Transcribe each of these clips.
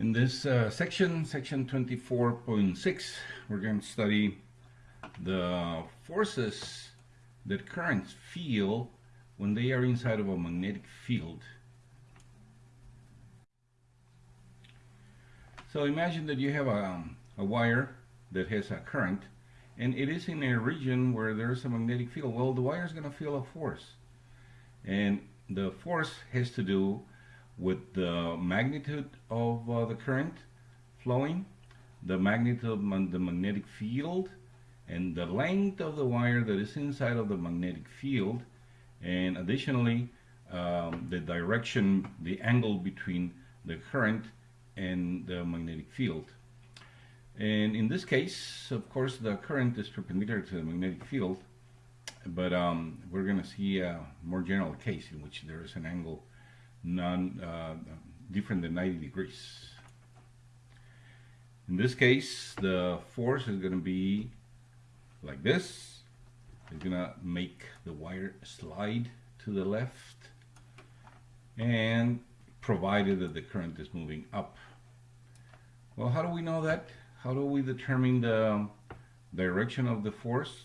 In this uh, section, section 24.6, we're going to study the forces that currents feel when they are inside of a magnetic field. So imagine that you have a, um, a wire that has a current and it is in a region where there's a magnetic field. Well, the wire is going to feel a force. And the force has to do with the magnitude of uh, the current flowing, the magnitude of the magnetic field, and the length of the wire that is inside of the magnetic field, and additionally, um, the direction, the angle between the current and the magnetic field. And in this case, of course, the current is perpendicular to the magnetic field, but um, we're going to see a more general case in which there is an angle non uh, different than 90 degrees. In this case, the force is going to be like this. It's going to make the wire slide to the left and provided that the current is moving up. Well, how do we know that? How do we determine the direction of the force?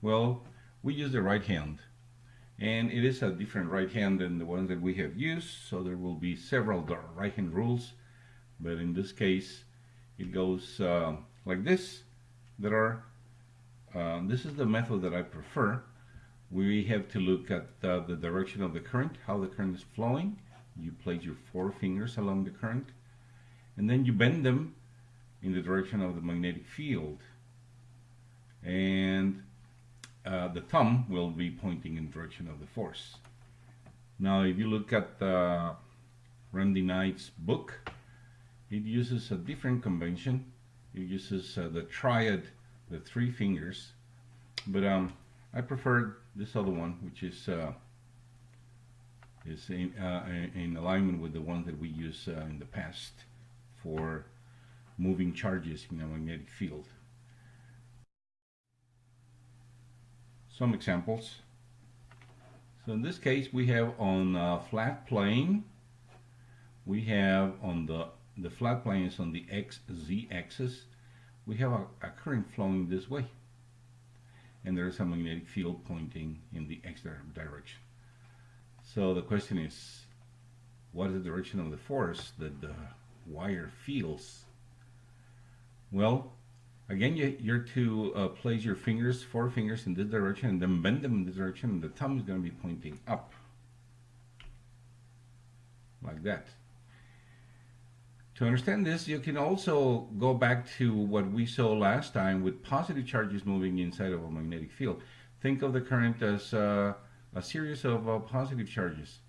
Well, we use the right hand and it is a different right hand than the ones that we have used so there will be several right hand rules. But in this case it goes uh, like this there are uh, this is the method that I prefer. We have to look at uh, the direction of the current how the current is flowing. You place your four fingers along the current and then you bend them in the direction of the magnetic field. And uh, the thumb will be pointing in direction of the force. Now if you look at uh, Randy Knight's book, it uses a different convention. It uses uh, the triad, the three fingers, but um, I prefer this other one, which is uh, is in, uh, in, alignment with the one that we use uh, in the past for moving charges in a magnetic field. Some examples. So in this case we have on a flat plane, we have on the, the flat plane is on the XZ axis, we have a, a current flowing this way. And there is a magnetic field pointing in the X direction. So the question is, what is the direction of the force that the wire feels? Well, Again, you, you're to uh, place your fingers, four fingers in this direction and then bend them in this direction and the thumb is going to be pointing up. Like that. To understand this, you can also go back to what we saw last time with positive charges moving inside of a magnetic field. Think of the current as uh, a series of uh, positive charges.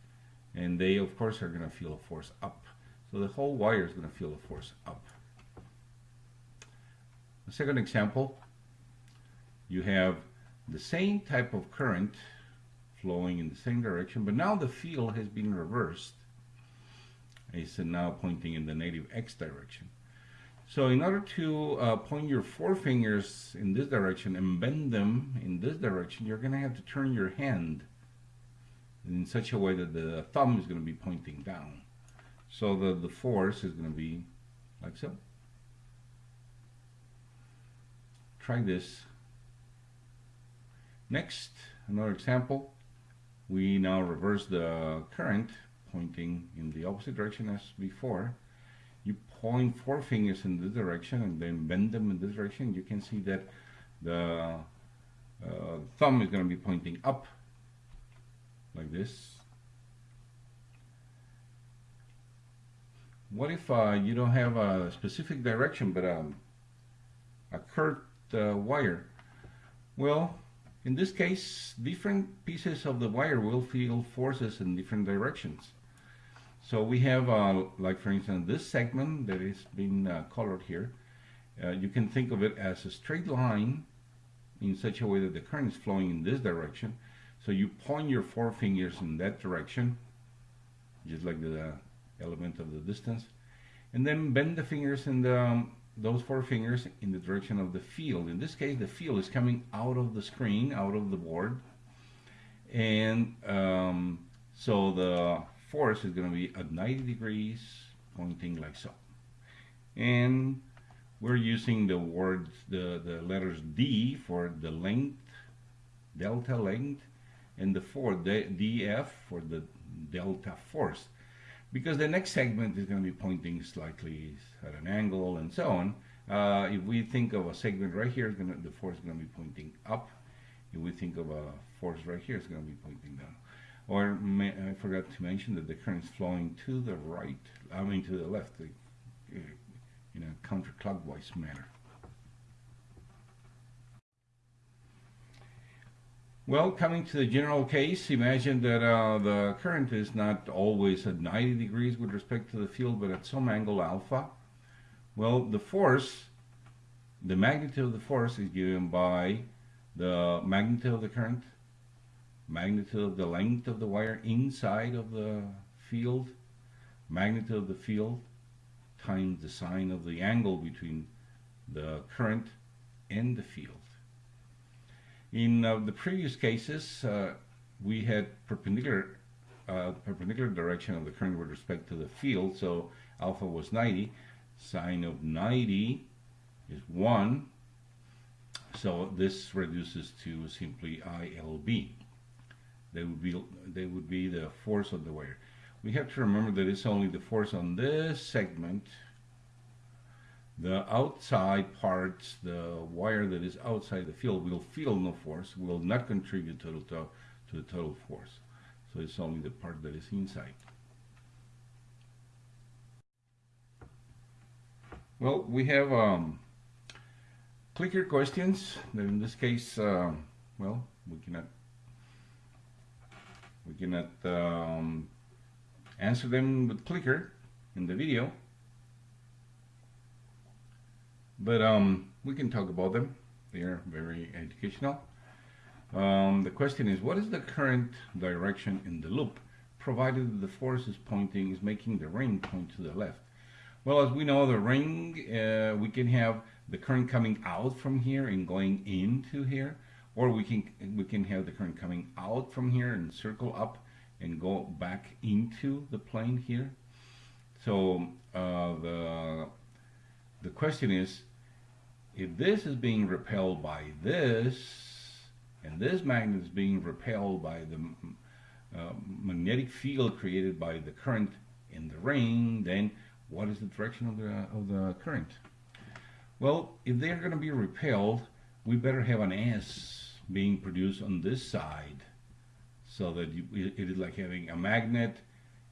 And they, of course, are going to feel a force up. So the whole wire is going to feel a force up. The second example, you have the same type of current flowing in the same direction, but now the field has been reversed. It's now pointing in the negative x direction. So in order to uh, point your four fingers in this direction and bend them in this direction, you're going to have to turn your hand in such a way that the thumb is going to be pointing down. So that the force is going to be like so. Try this. Next, another example. We now reverse the current pointing in the opposite direction as before. You point four fingers in this direction and then bend them in this direction. You can see that the uh, thumb is going to be pointing up like this. What if uh, you don't have a specific direction but um, a curved uh, wire? Well, in this case, different pieces of the wire will feel forces in different directions. So we have, uh, like for instance, this segment that is being uh, colored here. Uh, you can think of it as a straight line in such a way that the current is flowing in this direction. So you point your four fingers in that direction, just like the element of the distance, and then bend the fingers in the um, those four fingers in the direction of the field. In this case, the field is coming out of the screen, out of the board. And um, so the force is going to be at 90 degrees pointing like so and we're using the words the the letters D for the length delta length and the for the DF for the delta force because the next segment is going to be pointing slightly at an angle and so on. Uh, if we think of a segment right here gonna, the force is going to be pointing up. If we think of a force right here it's going to be pointing down. Or I forgot to mention that the current is flowing to the right I mean to the left uh, in a counterclockwise manner Well, coming to the general case, imagine that uh, the current is not always at 90 degrees with respect to the field, but at some angle alpha. Well, the force, the magnitude of the force is given by the magnitude of the current, magnitude of the length of the wire inside of the field, magnitude of the field, times the sine of the angle between the current and the field. In uh, the previous cases, uh, we had perpendicular uh, perpendicular direction of the current with respect to the field, so alpha was 90. Sine of 90 is 1, so this reduces to simply ILB. They would be they would be the force of the wire. We have to remember that it's only the force on this segment the outside parts, the wire that is outside the field will feel no force, will not contribute to the, to, to the total force. So it's only the part that is inside. Well, we have um, clicker questions. In this case, um, well, we cannot we cannot um, answer them with clicker in the video but um, we can talk about them. They are very educational. Um, the question is, what is the current direction in the loop, provided the force is pointing, is making the ring point to the left? Well, as we know, the ring, uh, we can have the current coming out from here and going into here, or we can we can have the current coming out from here and circle up and go back into the plane here. So uh, the the question is, if this is being repelled by this, and this magnet is being repelled by the uh, magnetic field created by the current in the ring, then what is the direction of the, of the current? Well, if they're going to be repelled, we better have an S being produced on this side so that you, it is like having a magnet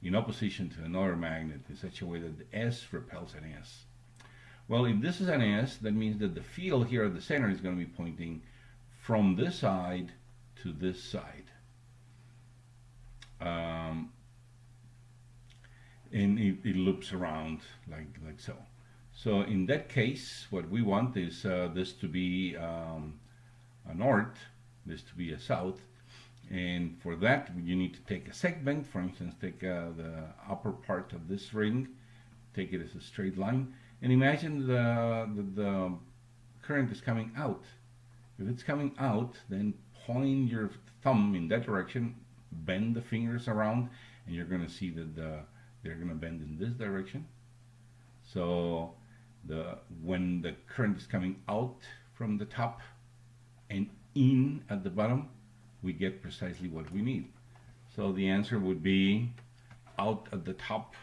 in opposition to another magnet in such a way that the S repels an S. Well, if this is an S, that means that the field here at the center is going to be pointing from this side to this side. Um, and it, it, loops around like, like so. So in that case, what we want is uh, this to be um, a north, this to be a south, and for that you need to take a segment, for instance, take uh, the upper part of this ring, take it as a straight line, and imagine the, the, the current is coming out. If it's coming out, then point your thumb in that direction, bend the fingers around, and you're going to see that the, they're going to bend in this direction. So the when the current is coming out from the top and in at the bottom, we get precisely what we need. So the answer would be out at the top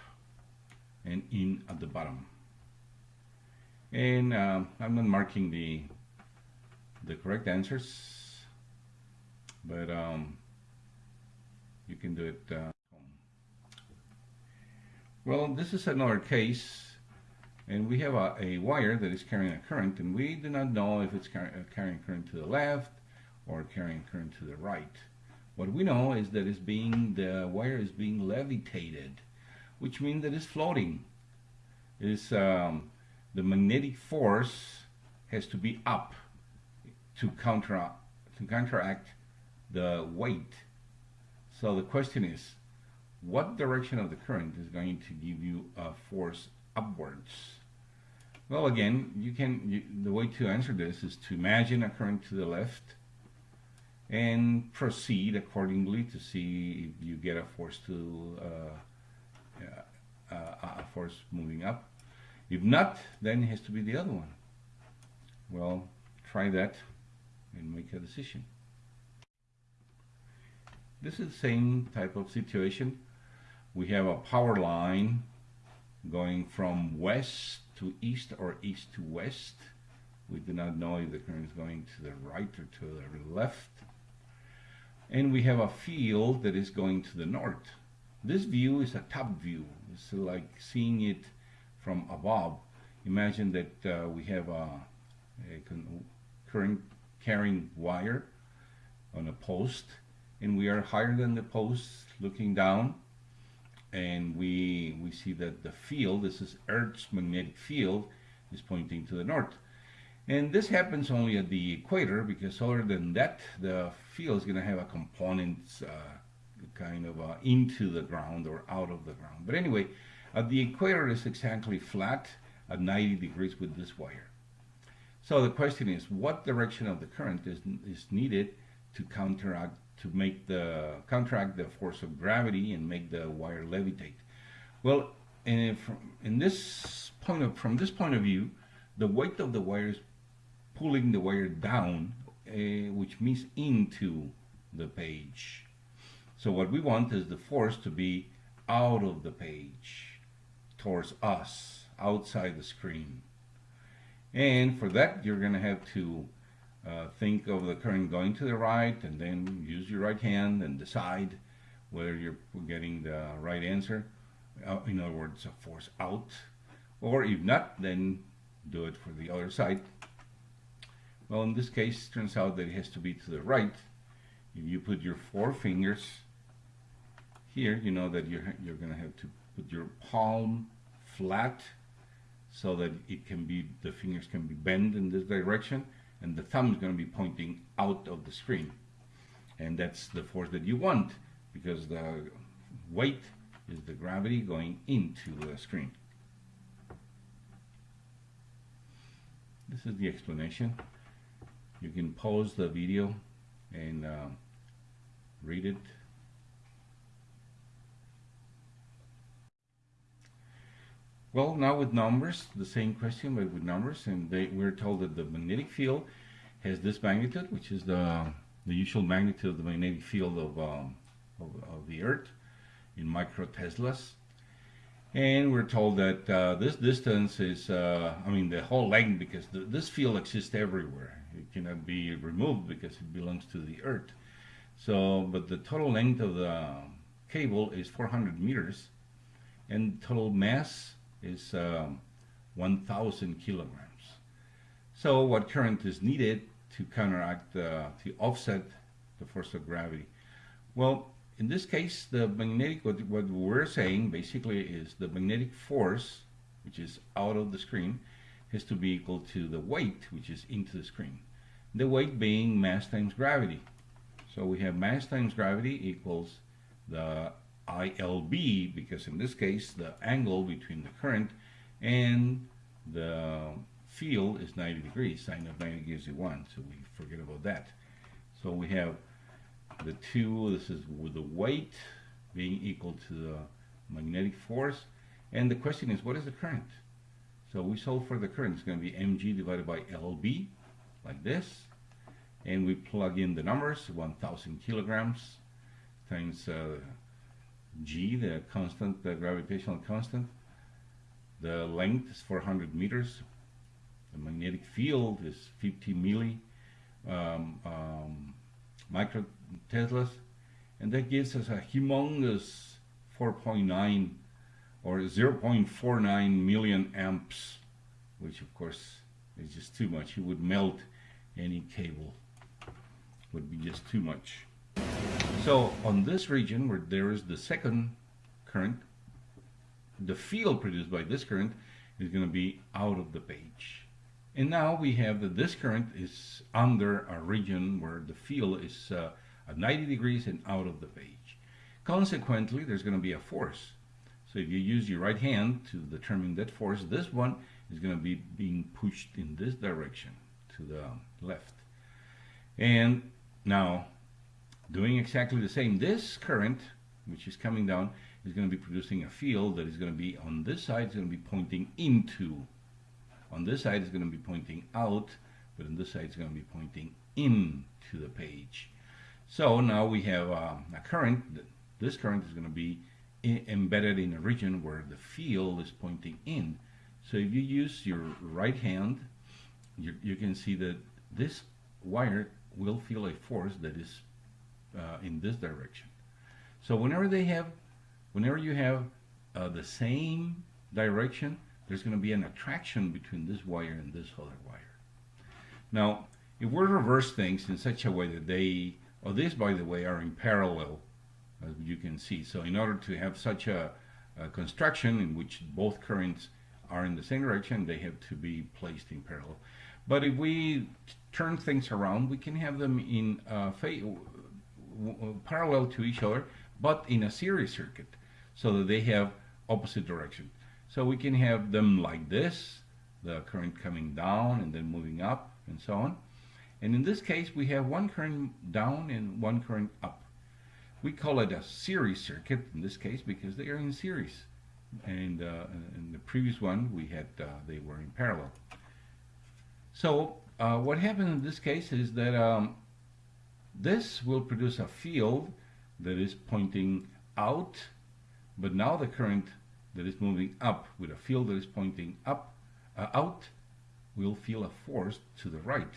and in at the bottom and uh, I'm not marking the the correct answers but um, you can do it uh, well this is another case and we have a, a, wire that is carrying a current and we do not know if it's car uh, carrying current to the left or carrying current to the right. What we know is that it's being the wire is being levitated which means that it's floating. It's um, the magnetic force has to be up to counter to counteract the weight. So the question is, what direction of the current is going to give you a force upwards? Well, again, you can you, the way to answer this is to imagine a current to the left and proceed accordingly to see if you get a force to uh, uh, a force moving up. If not, then it has to be the other one. Well, try that and make a decision. This is the same type of situation. We have a power line going from west to east or east to west. We do not know if the current is going to the right or to the left. And we have a field that is going to the north. This view is a top view. It's like seeing it from above. Imagine that uh, we have a, a current carrying wire on a post and we are higher than the post looking down and we we see that the field this is Earth's magnetic field is pointing to the north and this happens only at the equator because other than that the field is going to have a component uh, kind of uh, into the ground or out of the ground but anyway at the equator is exactly flat at 90 degrees with this wire so the question is what direction of the current is, is needed to counteract to make the counteract the force of gravity and make the wire levitate. Well, in, in this point of, from this point of view, the weight of the wire is pulling the wire down, uh, which means into the page. So what we want is the force to be out of the page, towards us, outside the screen. And for that, you're going to have to uh, think of the current going to the right and then use your right hand and decide whether you're getting the right answer. Uh, in other words, a force out. Or if not, then do it for the other side. Well, in this case, it turns out that it has to be to the right. If you put your four fingers here, you know that you're, you're going to have to put your palm flat so that it can be, the fingers can be bent in this direction and the thumb is going to be pointing out of the screen. And that's the force that you want because the weight is the gravity going into the screen. This is the explanation. You can pause the video and uh, read it Well, now with numbers, the same question, but with numbers, and they, we're told that the magnetic field has this magnitude, which is the, the usual magnitude of the magnetic field of, um, of, of, the Earth in microteslas. And we're told that uh, this distance is, uh, I mean, the whole length, because this field exists everywhere. It cannot be removed because it belongs to the Earth. So, but the total length of the cable is 400 meters, and total mass is um, 1,000 kilograms. So what current is needed to counteract, to offset the force of gravity? Well, in this case, the magnetic, what, what we're saying basically is the magnetic force, which is out of the screen, has to be equal to the weight, which is into the screen. The weight being mass times gravity. So we have mass times gravity equals the ILB because in this case the angle between the current and the field is 90 degrees. Sine of 90 gives you 1, so we forget about that. So we have the 2, this is with the weight being equal to the magnetic force. And the question is, what is the current? So we solve for the current. It's going to be mg divided by lb, like this. And we plug in the numbers, 1,000 kilograms times uh, g, the constant, the gravitational constant. The length is 400 meters. The magnetic field is 50 milli um, um, micro teslas, and that gives us a humongous 4.9 or 0.49 million amps, which of course is just too much. It would melt any cable. Would be just too much. So on this region where there is the second current, the field produced by this current is going to be out of the page. And now we have that this current is under a region where the field is uh, at 90 degrees and out of the page. Consequently, there's going to be a force. So if you use your right hand to determine that force, this one is going to be being pushed in this direction to the left. And now doing exactly the same. This current, which is coming down, is going to be producing a field that is going to be on this side, is going to be pointing into. On this side, it's going to be pointing out, but on this side, it's going to be pointing into the page. So now we have uh, a current. This current is going to be embedded in a region where the field is pointing in. So if you use your right hand, you, you can see that this wire will feel a force that is uh, in this direction. So whenever they have, whenever you have uh, the same direction, there's going to be an attraction between this wire and this other wire. Now, if we reverse things in such a way that they, or these by the way are in parallel, as you can see. So in order to have such a, a construction in which both currents are in the same direction, they have to be placed in parallel. But if we turn things around, we can have them in uh, parallel to each other, but in a series circuit, so that they have opposite direction. So we can have them like this, the current coming down and then moving up and so on. And in this case, we have one current down and one current up. We call it a series circuit in this case because they are in series. And uh, in the previous one, we had uh, they were in parallel. So uh, what happened in this case is that um, this will produce a field that is pointing out, but now the current that is moving up with a field that is pointing up, uh, out, will feel a force to the right.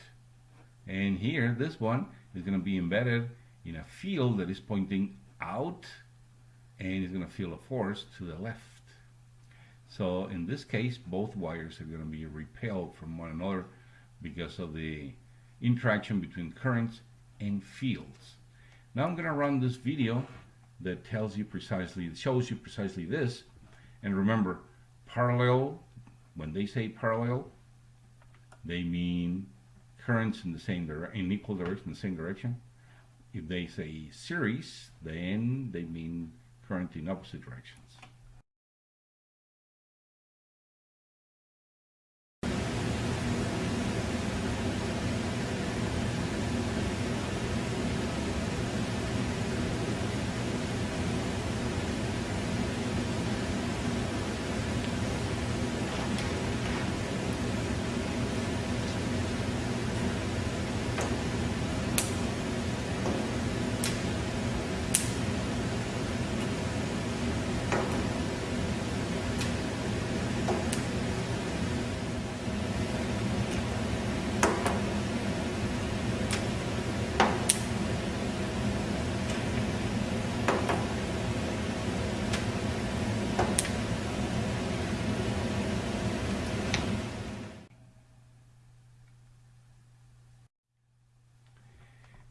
And here, this one is going to be embedded in a field that is pointing out and is going to feel a force to the left. So in this case, both wires are going to be repelled from one another because of the interaction between currents and fields. Now I'm going to run this video that tells you precisely, shows you precisely this. And remember, parallel, when they say parallel, they mean currents in the same direction, in equal direction, in the same direction. If they say series, then they mean current in opposite directions.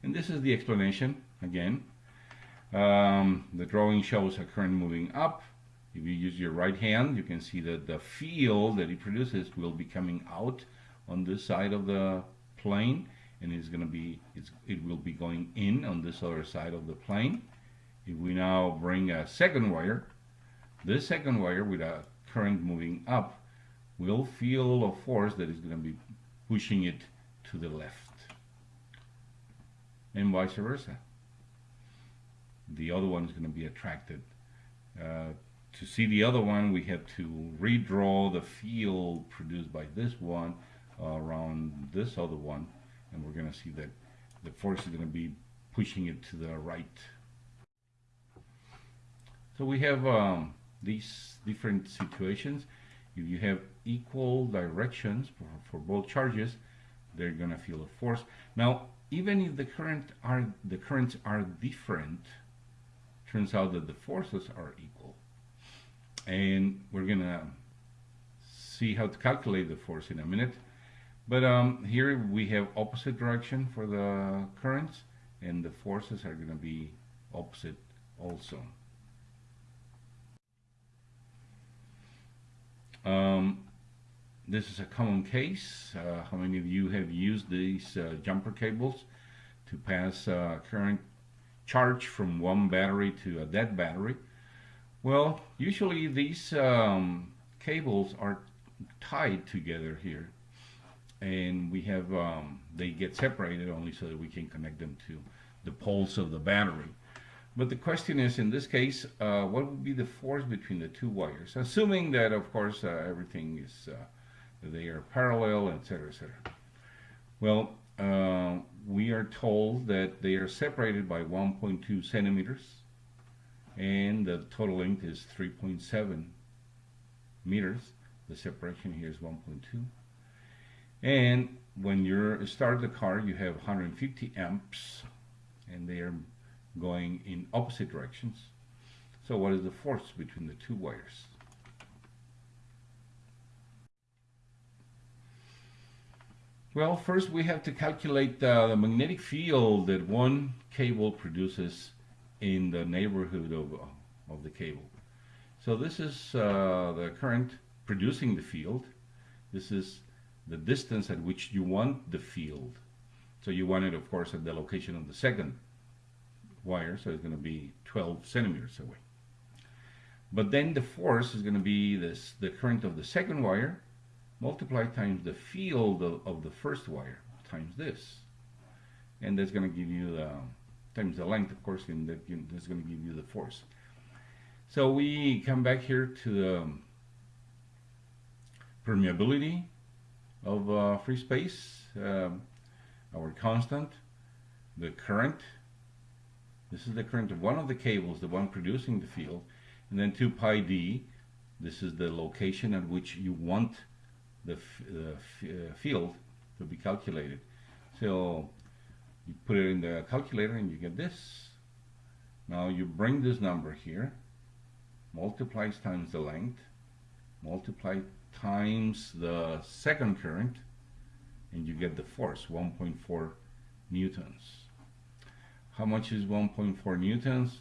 And this is the explanation again. Um, the drawing shows a current moving up. If you use your right hand, you can see that the field that it produces will be coming out on this side of the plane and it's going to be it will be going in on this other side of the plane. If we now bring a second wire, this second wire with a current moving up will feel a force that is going to be pushing it to the left and vice versa. The other one is going to be attracted. Uh, to see the other one, we have to redraw the field produced by this one around this other one, and we're going to see that the force is going to be pushing it to the right. So we have um, these different situations. If you have equal directions for, for both charges, they're going to feel a force. Now, even if the current are the currents are different, turns out that the forces are equal. And we're gonna see how to calculate the force in a minute. But um, here we have opposite direction for the currents and the forces are gonna be opposite also. Um, this is a common case. Uh, how many of you have used these uh, jumper cables to pass uh, current charge from one battery to a dead battery? Well, usually these um, cables are tied together here and we have um, they get separated only so that we can connect them to the poles of the battery. But the question is, in this case, uh, what would be the force between the two wires? Assuming that, of course, uh, everything is, uh, they are parallel, etc., etc. Well, uh, we are told that they are separated by 1.2 centimeters, and the total length is 3.7 meters. The separation here is 1.2. And when you start the car, you have 150 amps, and they are going in opposite directions. So what is the force between the two wires? Well, first we have to calculate the magnetic field that one cable produces in the neighborhood of, of the cable. So this is uh, the current producing the field. This is the distance at which you want the field. So you want it, of course, at the location of the second wire, so it's going to be 12 centimeters away. But then the force is going to be this the current of the second wire multiplied times the field of, of the first wire times this. And that's going to give you the times the length, of course, and that, that's going to give you the force. So we come back here to the permeability of uh, free space, um, our constant, the current, this is the current of one of the cables, the one producing the field, and then 2 pi d, this is the location at which you want the, the uh, field to be calculated. So you put it in the calculator and you get this. Now you bring this number here, multiplies times the length, multiply times the second current, and you get the force, 1.4 newtons. How much is 1.4 newtons?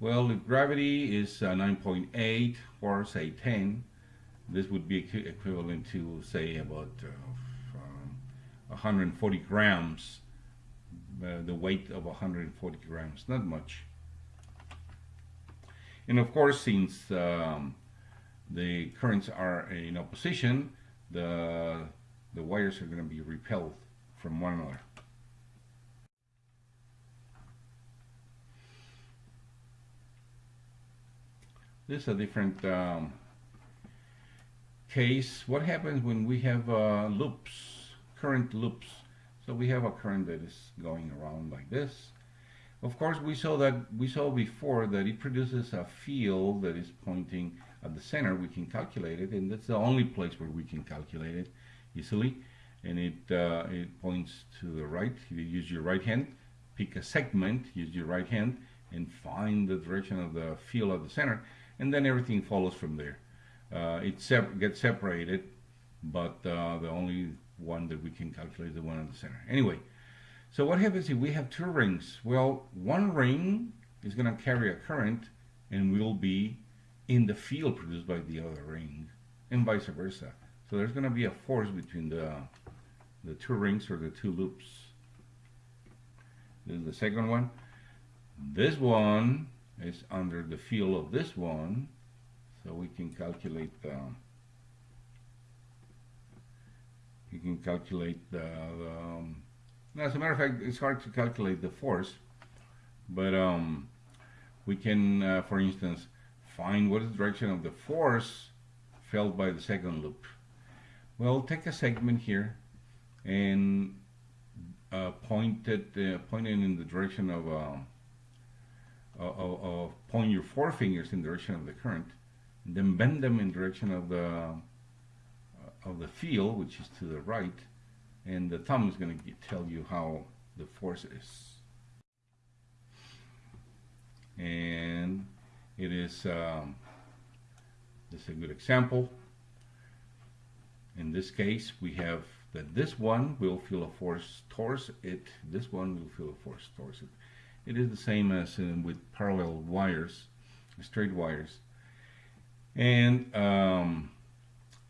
Well, if gravity is uh, 9.8 or say 10, this would be equivalent to say about uh, 140 grams, uh, the weight of 140 grams, not much. And of course, since um, the currents are in opposition, the, the wires are going to be repelled from one another. This is a different um, case. What happens when we have uh, loops, current loops? So we have a current that is going around like this of course, we saw that we saw before that it produces a field that is pointing at the center. We can calculate it, and that's the only place where we can calculate it easily. And it uh, it points to the right. You use your right hand, pick a segment, use your right hand, and find the direction of the field at the center, and then everything follows from there. Uh, it sep gets separated, but uh, the only one that we can calculate is the one in the center. Anyway. So what happens if we have two rings? Well, one ring is going to carry a current and will be in the field produced by the other ring and vice versa. So there's going to be a force between the, the two rings or the two loops. This is the second one. This one is under the field of this one. So we can calculate the, you can calculate the, the um, as a matter of fact, it's hard to calculate the force, but um, we can, uh, for instance, find what is the direction of the force felt by the second loop. Well, take a segment here and uh, point it, uh, in the direction of, uh, of, of, point your forefingers in the direction of the current, then bend them in direction of the uh, of the field, which is to the right, and the thumb is going to tell you how the force is. And it is um, this is a good example. In this case, we have that this one will feel a force towards it. This one will feel a force towards it. It is the same as in, with parallel wires, straight wires. And um,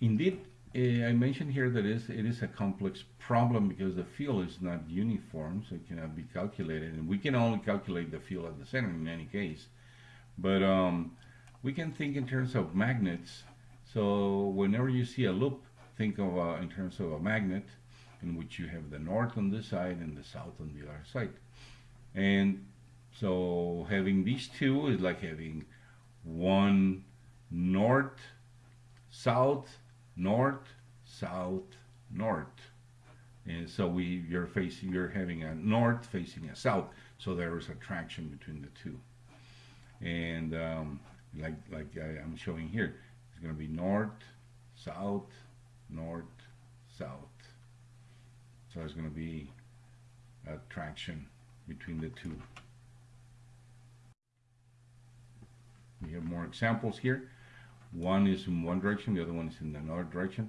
indeed, Eh, I mentioned here that it is a complex problem because the field is not uniform, so it cannot be calculated. And we can only calculate the field at the center in any case. But um, we can think in terms of magnets. So whenever you see a loop, think of uh, in terms of a magnet in which you have the north on this side and the south on the other side. And so having these two is like having one north, south, north, south, north. And so we you're facing you're having a north facing a south. So there is a traction between the two. And um, like like I, I'm showing here, it's going to be north, south, north, south. So there's going to be a traction between the two. We have more examples here. One is in one direction, the other one is in another direction.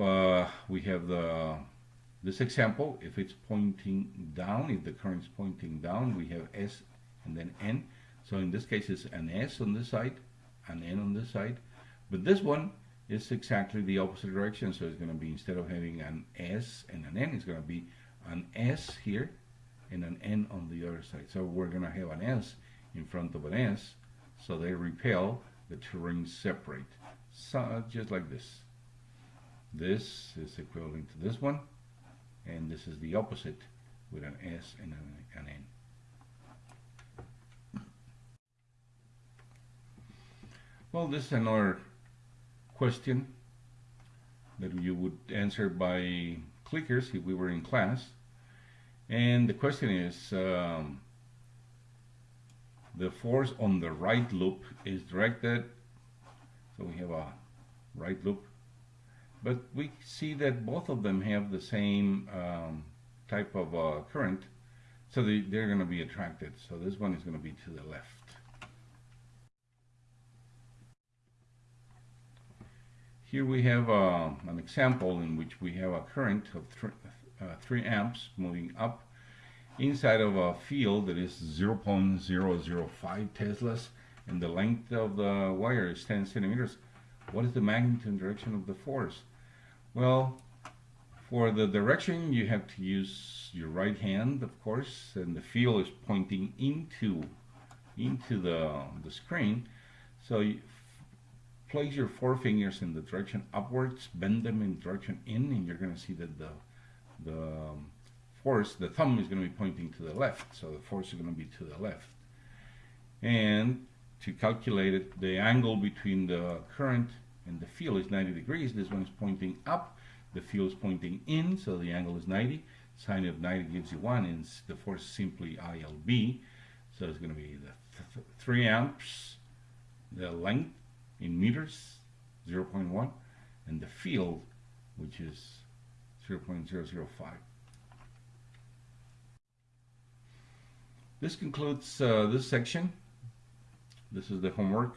Uh, we have the this example, if it's pointing down, if the current is pointing down, we have S and then N. So in this case, it's an S on this side, an N on this side. But this one is exactly the opposite direction. So it's going to be, instead of having an S and an N, it's going to be an S here and an N on the other side. So we're going to have an S in front of an S. So they repel, the two rings separate. So just like this. This is equivalent to this one. And this is the opposite with an S and an, an N. Well, this is another question that you would answer by clickers if we were in class. And the question is, um, the force on the right loop is directed, so we have a right loop, but we see that both of them have the same um, type of uh, current, so they, they're going to be attracted. So this one is going to be to the left. Here we have uh, an example in which we have a current of th uh, 3 amps moving up inside of a field that is 0.005 Teslas and the length of the wire is 10 centimeters. What is the magnitude and direction of the force? Well, for the direction you have to use your right hand, of course, and the field is pointing into into the, the screen. So you, place your four fingers in the direction upwards, bend them in direction in, and you're going to see that the, the force, the thumb is going to be pointing to the left, so the force is going to be to the left. And to calculate it, the angle between the current and the field is 90 degrees. This one is pointing up, the field is pointing in, so the angle is 90. Sine of 90 gives you 1, and the force is simply ILB. So it's going to be the th 3 amps, the length in meters, 0.1, and the field, which is 0.005. This concludes uh, this section. This is the homework.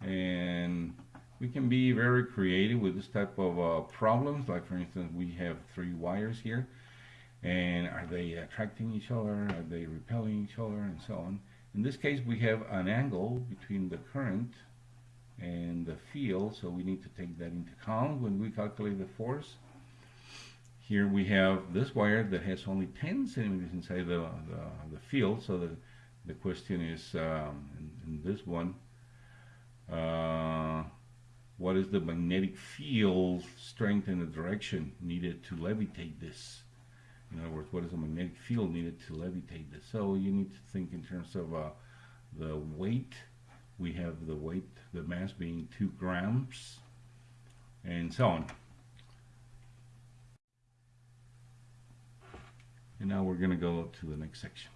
And we can be very creative with this type of uh, problems. Like for instance, we have three wires here. And are they attracting each other? Are they repelling each other? And so on. In this case, we have an angle between the current and the field, so we need to take that into account when we calculate the force. Here we have this wire that has only 10 centimeters inside the, the, the field, so the, the question is, um, in, in, this one, uh, what is the magnetic field strength and the direction needed to levitate this? In other words, what is the magnetic field needed to levitate this? So you need to think in terms of uh, the weight we have the weight, the mass being 2 grams, and so on. And now we're going to go to the next section.